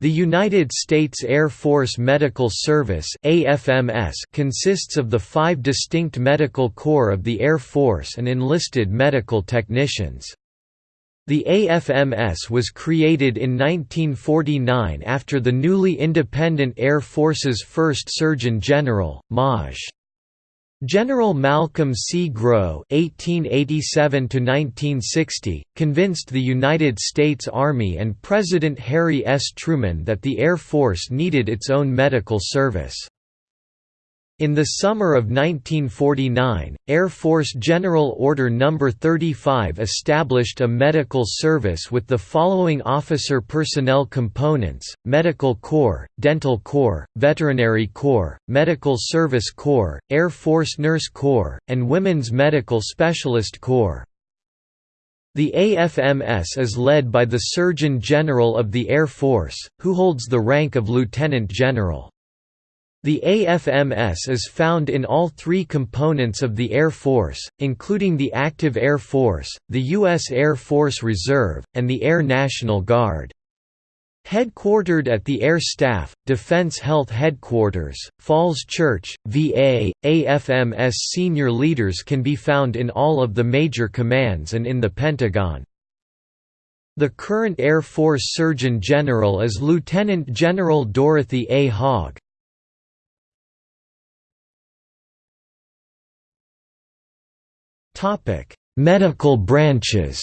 The United States Air Force Medical Service AFMS consists of the five distinct medical corps of the Air Force and enlisted medical technicians. The AFMS was created in 1949 after the newly independent Air Force's first Surgeon General, Maj. General Malcolm C. Grow (1887–1960) convinced the United States Army and President Harry S. Truman that the Air Force needed its own medical service. In the summer of 1949, Air Force General Order No. 35 established a medical service with the following officer personnel components, Medical Corps, Dental Corps, Veterinary Corps, Medical Service Corps, Air Force Nurse Corps, and Women's Medical Specialist Corps. The AFMS is led by the Surgeon General of the Air Force, who holds the rank of Lieutenant General. The AFMS is found in all three components of the Air Force, including the Active Air Force, the U.S. Air Force Reserve, and the Air National Guard. Headquartered at the Air Staff, Defense Health Headquarters, Falls Church, VA, AFMS senior leaders can be found in all of the major commands and in the Pentagon. The current Air Force Surgeon General is Lieutenant General Dorothy A. Hogg. Topic: Medical branches.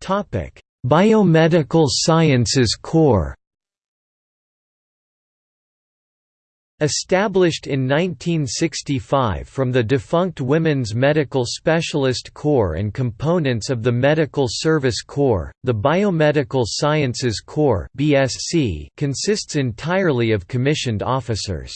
Topic: Biomedical Sciences Corps. Established in 1965 from the defunct Women's Medical Specialist Corps and components of the Medical Service Corps, the Biomedical Sciences Corps consists entirely of commissioned officers.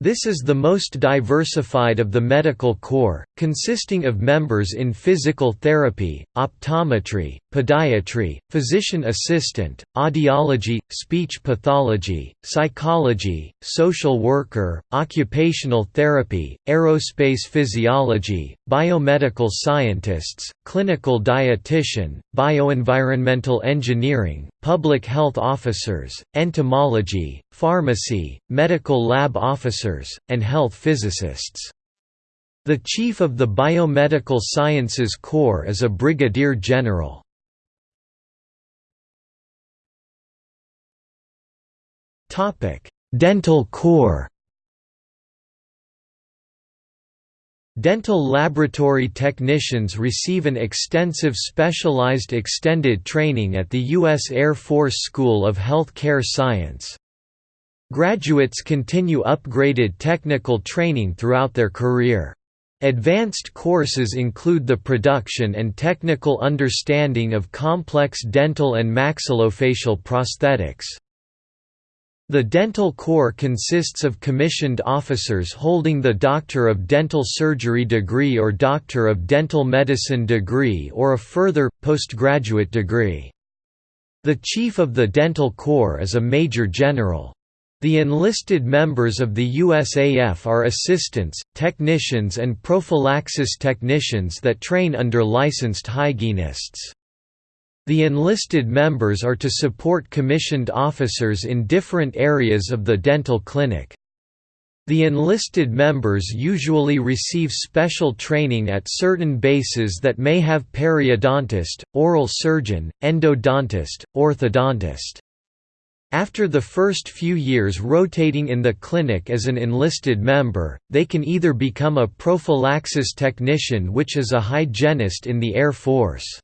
This is the most diversified of the medical corps, consisting of members in physical therapy, optometry, podiatry, physician assistant, audiology, speech pathology, psychology, social worker, occupational therapy, aerospace physiology, biomedical scientists, clinical dietitian, bioenvironmental engineering, public health officers, entomology, pharmacy, medical lab officers, and health physicists. The chief of the Biomedical Sciences Corps is a brigadier general. Dental Corps Dental laboratory technicians receive an extensive specialized extended training at the U.S. Air Force School of Health Care Science. Graduates continue upgraded technical training throughout their career. Advanced courses include the production and technical understanding of complex dental and maxillofacial prosthetics. The Dental Corps consists of commissioned officers holding the Doctor of Dental Surgery degree or Doctor of Dental Medicine degree or a further, postgraduate degree. The Chief of the Dental Corps is a Major General. The enlisted members of the USAF are assistants, technicians and prophylaxis technicians that train under licensed hygienists. The enlisted members are to support commissioned officers in different areas of the dental clinic. The enlisted members usually receive special training at certain bases that may have periodontist, oral surgeon, endodontist, orthodontist. After the first few years rotating in the clinic as an enlisted member, they can either become a prophylaxis technician which is a hygienist in the Air Force.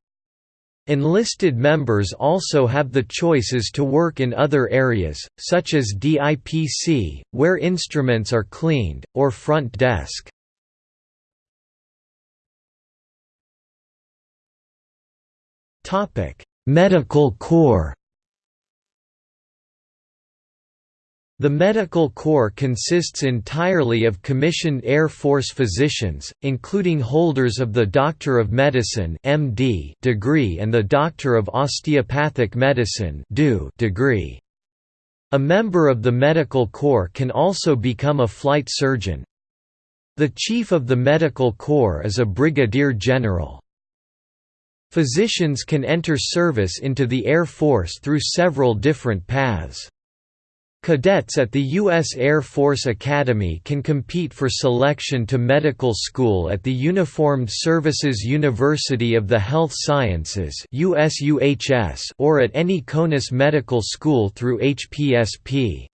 Enlisted members also have the choices to work in other areas, such as DIPC, where instruments are cleaned, or front desk. Medical Corps The Medical Corps consists entirely of commissioned Air Force physicians, including holders of the Doctor of Medicine (MD) degree and the Doctor of Osteopathic Medicine degree. A member of the Medical Corps can also become a flight surgeon. The Chief of the Medical Corps is a Brigadier General. Physicians can enter service into the Air Force through several different paths. Cadets at the U.S. Air Force Academy can compete for selection to medical school at the Uniformed Services University of the Health Sciences or at any CONUS medical school through HPSP.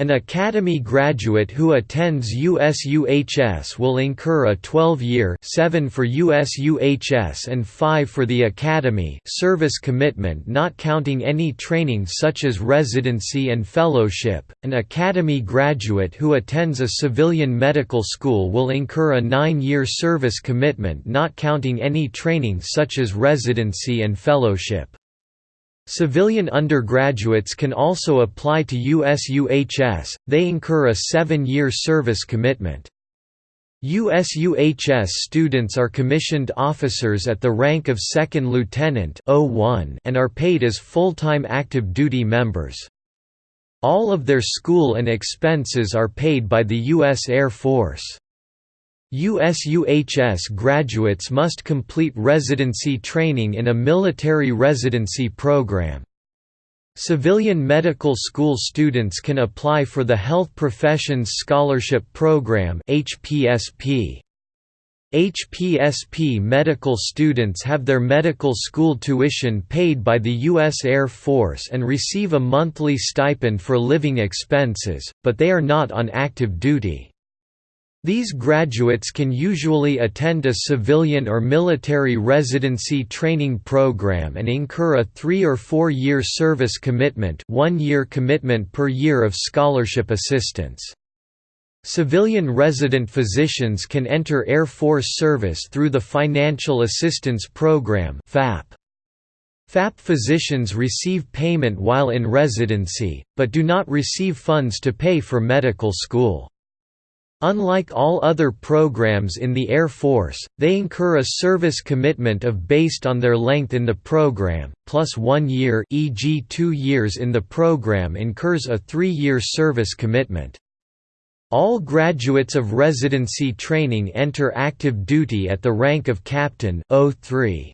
An Academy graduate who attends USUHS will incur a 12-year 7 for USUHS and 5 for the Academy service commitment not counting any training such as residency and fellowship. An Academy graduate who attends a civilian medical school will incur a 9-year service commitment not counting any training such as residency and fellowship. Civilian undergraduates can also apply to USUHS, they incur a seven-year service commitment. USUHS students are commissioned officers at the rank of second lieutenant and are paid as full-time active duty members. All of their school and expenses are paid by the U.S. Air Force. USUHS graduates must complete residency training in a military residency program. Civilian medical school students can apply for the Health Professions Scholarship Program HPSP. HPSP medical students have their medical school tuition paid by the U.S. Air Force and receive a monthly stipend for living expenses, but they are not on active duty. These graduates can usually attend a civilian or military residency training program and incur a three- or four-year service commitment one-year commitment per year of scholarship assistance. Civilian resident physicians can enter Air Force service through the Financial Assistance Program FAP. FAP physicians receive payment while in residency, but do not receive funds to pay for medical school. Unlike all other programs in the Air Force, they incur a service commitment of based on their length in the program, plus one year e.g. two years in the program incurs a three-year service commitment. All graduates of residency training enter active duty at the rank of captain 03.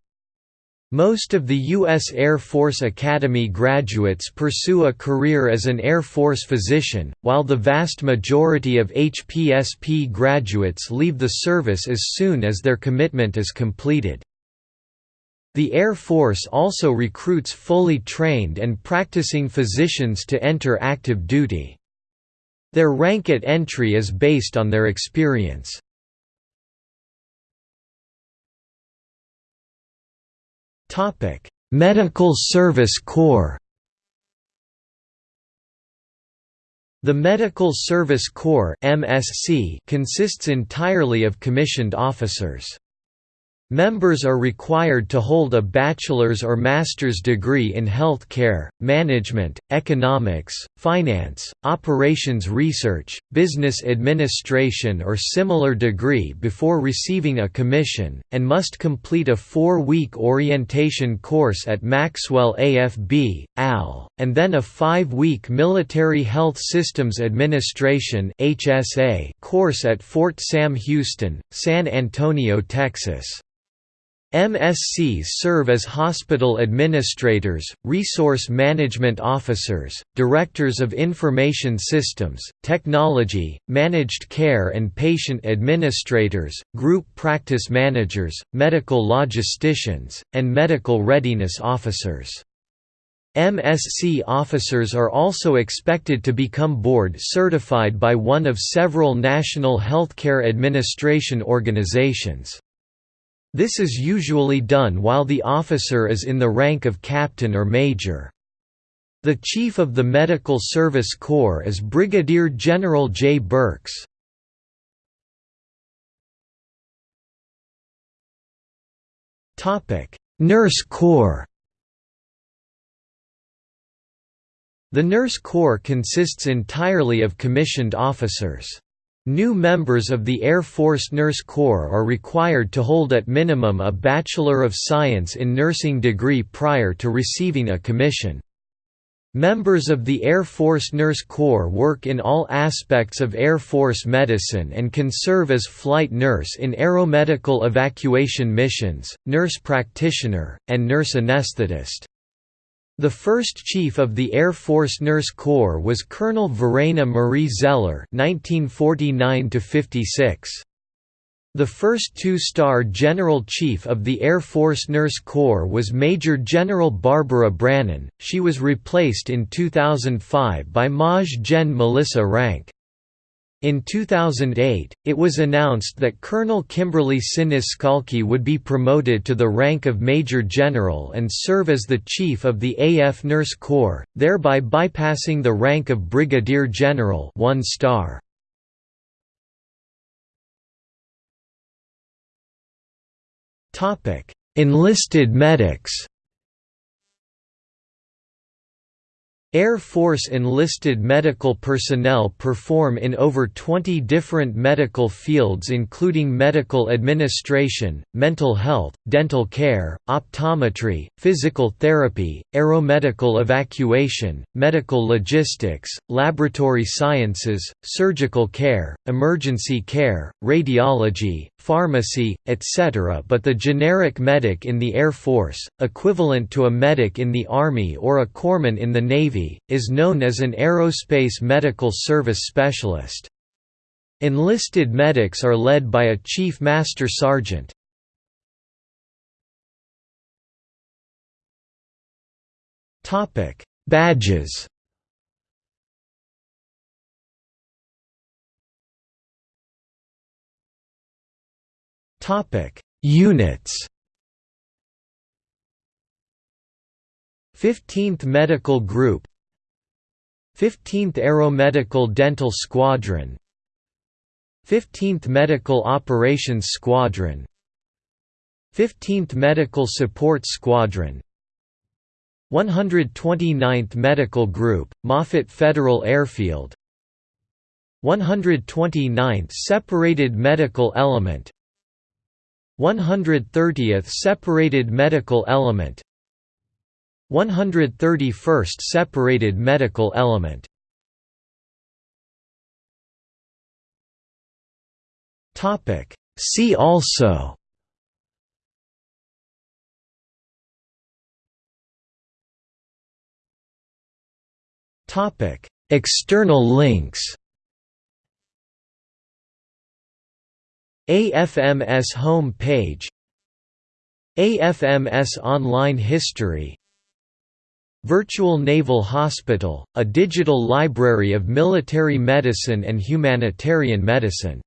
Most of the U.S. Air Force Academy graduates pursue a career as an Air Force physician, while the vast majority of HPSP graduates leave the service as soon as their commitment is completed. The Air Force also recruits fully trained and practicing physicians to enter active duty. Their rank at entry is based on their experience. Topic: Medical Service Corps. The Medical Service Corps (MSC) consists entirely of commissioned officers. Members are required to hold a bachelor's or master's degree in health care, management, economics, finance, operations research, business administration or similar degree before receiving a commission, and must complete a four-week orientation course at Maxwell AFB, AL, and then a five-week Military Health Systems Administration course at Fort Sam Houston, San Antonio, Texas. MSCs serve as hospital administrators, resource management officers, directors of information systems, technology, managed care and patient administrators, group practice managers, medical logisticians, and medical readiness officers. MSC officers are also expected to become board certified by one of several National Healthcare Administration organizations. This is usually done while the officer is in the rank of captain or major. The Chief of the Medical Service Corps is Brigadier General J. Burks. Nurse Corps The Nurse Corps consists entirely of commissioned officers. New members of the Air Force Nurse Corps are required to hold at minimum a Bachelor of Science in Nursing degree prior to receiving a commission. Members of the Air Force Nurse Corps work in all aspects of Air Force medicine and can serve as flight nurse in aeromedical evacuation missions, nurse practitioner, and nurse anesthetist. The first chief of the Air Force Nurse Corps was Colonel Verena Marie Zeller (1949–56). The first two-star General Chief of the Air Force Nurse Corps was Major General Barbara Brannon, she was replaced in 2005 by Maj Gen Melissa Rank. In 2008, it was announced that Colonel Kimberly Sinis would be promoted to the rank of Major General and serve as the Chief of the AF Nurse Corps, thereby bypassing the rank of Brigadier General one star. Enlisted medics Air Force enlisted medical personnel perform in over 20 different medical fields including medical administration, mental health, dental care, optometry, physical therapy, aeromedical evacuation, medical logistics, laboratory sciences, surgical care, emergency care, radiology, pharmacy, etc. But the generic medic in the Air Force, equivalent to a medic in the Army or a corpsman in the Navy, is known as an aerospace medical service specialist. Enlisted medics are led by a Chief Master Sergeant. Badges Topic: Units. 15th Medical Group 15th Aeromedical Dental Squadron 15th Medical Operations Squadron 15th Medical Support Squadron 129th Medical Group, Moffett Federal Airfield 129th Separated Medical Element 130th Separated Medical Element. 131st Separated Medical Element. Topic. See also. Topic. External links AFMS home page AFMS online history Virtual Naval Hospital, a digital library of military medicine and humanitarian medicine